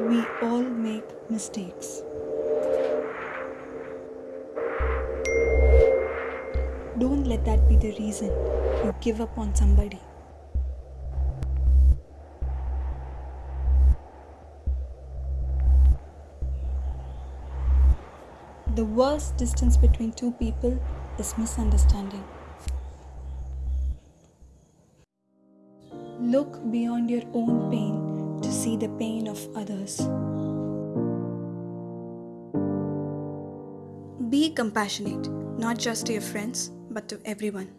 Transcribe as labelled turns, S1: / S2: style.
S1: We all make mistakes. Don't let that be the reason you give up on somebody. The worst distance between two people is misunderstanding. Look beyond your own pain to see the pain of others. Be compassionate, not just to your friends, but to everyone.